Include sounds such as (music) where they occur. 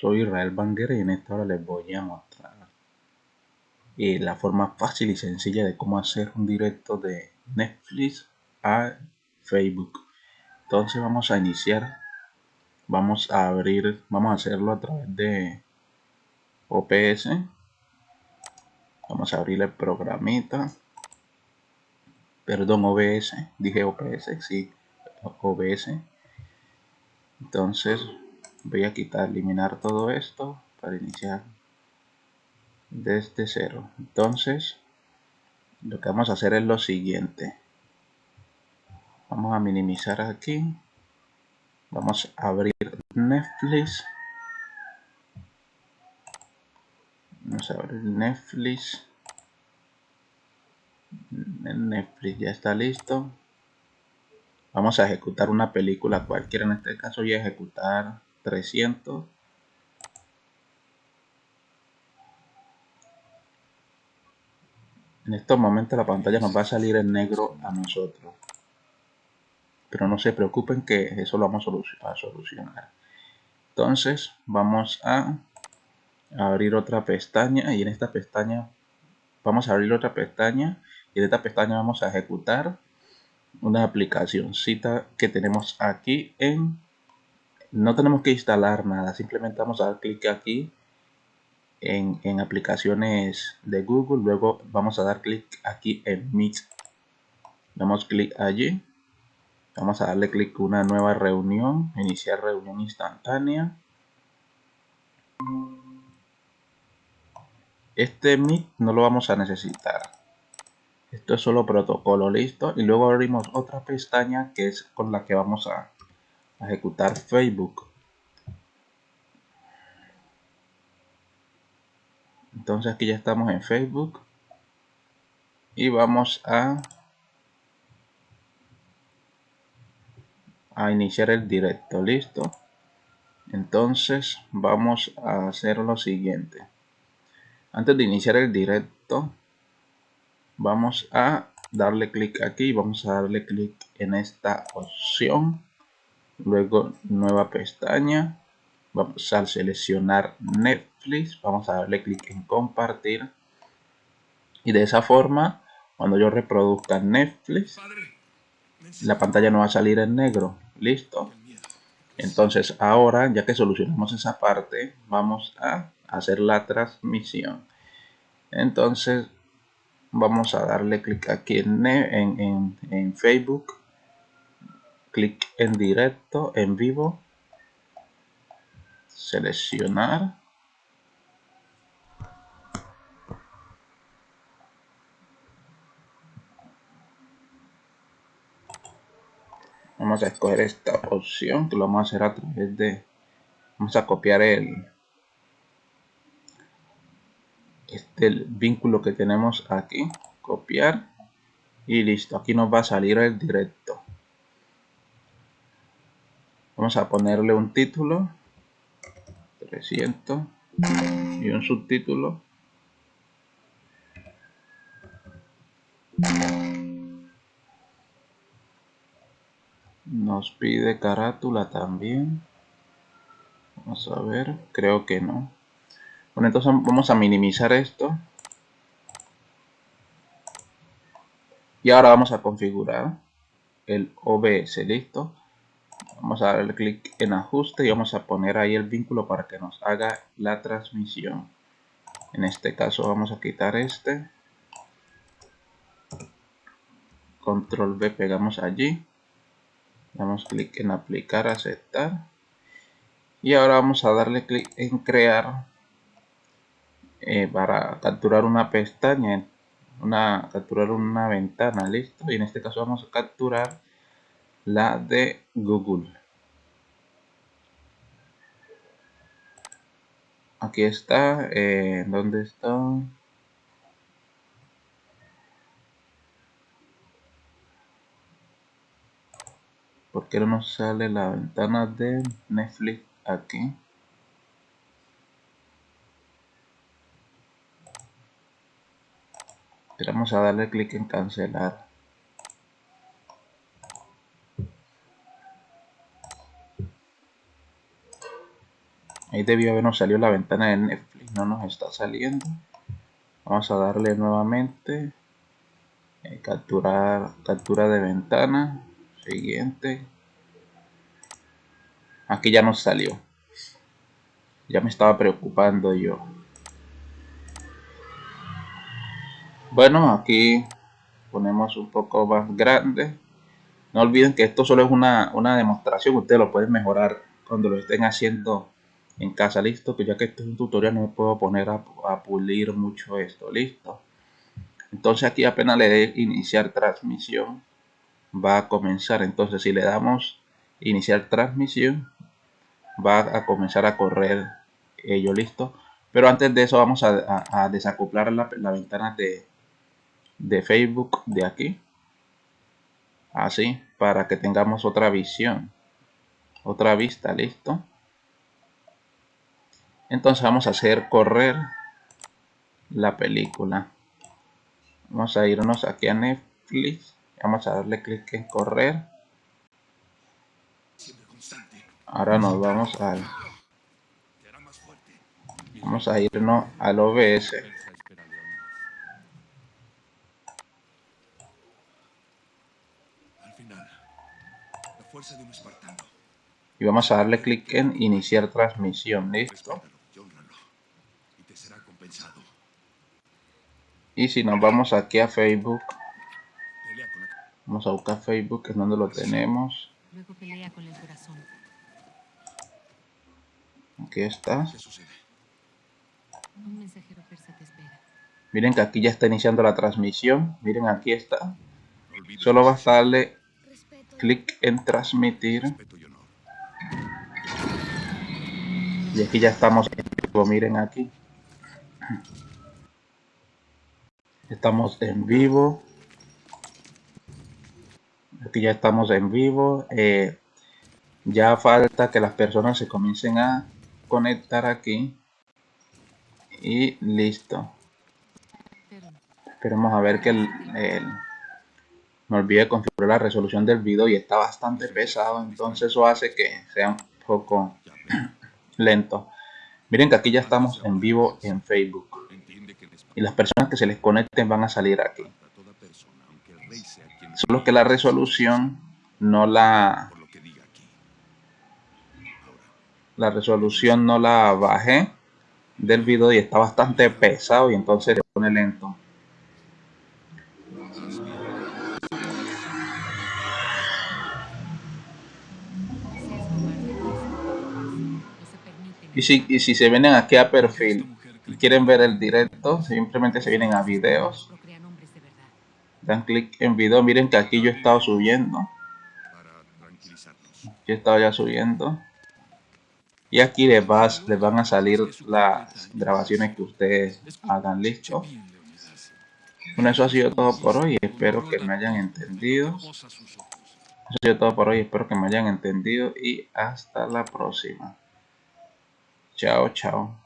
Soy Israel Banguera y en esta hora les voy a mostrar eh, la forma fácil y sencilla de cómo hacer un directo de Netflix a Facebook. Entonces vamos a iniciar, vamos a abrir, vamos a hacerlo a través de OPS. Vamos a abrir el programita. Perdón, OBS, dije OPS, sí, OBS. Entonces voy a quitar eliminar todo esto para iniciar desde cero. Entonces lo que vamos a hacer es lo siguiente. Vamos a minimizar aquí. Vamos a abrir Netflix. Vamos a abrir Netflix. Netflix ya está listo. Vamos a ejecutar una película cualquiera en este caso voy a ejecutar 300 en estos momentos la pantalla nos va a salir en negro a nosotros. Pero no se preocupen que eso lo vamos a solucionar. Entonces vamos a abrir otra pestaña y en esta pestaña vamos a abrir otra pestaña y en esta pestaña vamos a ejecutar una aplicación cita que tenemos aquí en no tenemos que instalar nada, simplemente vamos a dar clic aquí en, en, aplicaciones de Google, luego vamos a dar clic aquí en Meet. Damos clic allí, vamos a darle clic a una nueva reunión, iniciar reunión instantánea. Este Meet no lo vamos a necesitar. Esto es solo protocolo, listo. Y luego abrimos otra pestaña que es con la que vamos a ejecutar Facebook. Entonces aquí ya estamos en Facebook y vamos a a iniciar el directo, listo. Entonces vamos a hacer lo siguiente. Antes de iniciar el directo, vamos a darle clic aquí, vamos a darle clic en esta opción luego nueva pestaña. Vamos a seleccionar Netflix. Vamos a darle clic en compartir. Y de esa forma cuando yo reproduzca Netflix la pantalla no va a salir en negro. Listo entonces ahora ya que solucionamos esa parte vamos a hacer la transmisión. Entonces vamos a darle clic aquí en, en, en Facebook clic en directo, en vivo, seleccionar. Vamos a escoger esta opción que lo vamos a hacer a través de... Vamos a copiar el, este el vínculo que tenemos aquí copiar y listo aquí nos va a salir el directo Vamos a ponerle un título. 300. Y un subtítulo. Nos pide carátula también. Vamos a ver. Creo que no. Bueno, entonces vamos a minimizar esto. Y ahora vamos a configurar el OBS. Listo vamos a darle clic en ajuste y vamos a poner ahí el vínculo para que nos haga la transmisión. En este caso vamos a quitar este. Control V pegamos allí. Damos clic en aplicar aceptar. Y ahora vamos a darle clic en crear eh, para capturar una pestaña una capturar una ventana listo. Y en este caso vamos a capturar la de Google. Aquí está, eh, ¿dónde está? ¿Por qué no nos sale la ventana de Netflix aquí? Vamos a darle clic en cancelar. Ahí habernos salido la ventana de Netflix. No nos está saliendo. Vamos a darle nuevamente. Eh, capturar, captura de ventana. Siguiente. Aquí ya nos salió. Ya me estaba preocupando yo. Bueno, aquí ponemos un poco más grande. No olviden que esto solo es una, una demostración. Ustedes lo pueden mejorar cuando lo estén haciendo en casa, listo, que ya que este es un tutorial no me puedo poner a, pulir mucho esto, listo. Entonces aquí apenas le dé iniciar transmisión, va a comenzar. Entonces si le damos iniciar transmisión, va a comenzar a correr ello, listo. Pero antes de eso vamos a, desacoplar la, ventana de, de Facebook de aquí. Así, para que tengamos otra visión. Otra vista, listo. Entonces vamos a hacer correr la película. Vamos a irnos aquí a Netflix. Vamos a darle clic en correr. Ahora nos vamos al... Vamos a irnos al OBS. Y vamos a darle clic en iniciar transmisión. Listo. Y si nos vamos aquí a Facebook, vamos a buscar Facebook, que es donde lo tenemos. Aquí está. Miren que aquí ya está iniciando la transmisión. Miren, aquí está. Solo basta darle clic en transmitir. Y aquí ya estamos en vivo, miren aquí. Estamos en vivo. Aquí ya estamos en vivo. Eh, ya falta que las personas se comiencen a conectar aquí. Y listo. Esperemos a ver que el, me olvidé configurar la resolución del video y está bastante pesado. Entonces eso hace que sea un poco (clears throat) lento. Miren que aquí ya estamos en vivo en Facebook y las personas que se les conecten van a salir aquí. Solo que la resolución no la la resolución no la bajé del video y está bastante pesado y entonces se pone lento. Y si, y si se vienen aquí a perfil y quieren ver el directo, simplemente se vienen a videos. Dan clic en video. Miren que aquí yo he estado subiendo. Yo he estado ya subiendo. Y aquí les, vas, les van a salir las grabaciones que ustedes hagan listo. Bueno, eso ha sido todo por hoy. Espero que me hayan entendido. Eso ha sido todo por hoy. Espero que me hayan entendido. Y hasta la próxima. Chao, chao.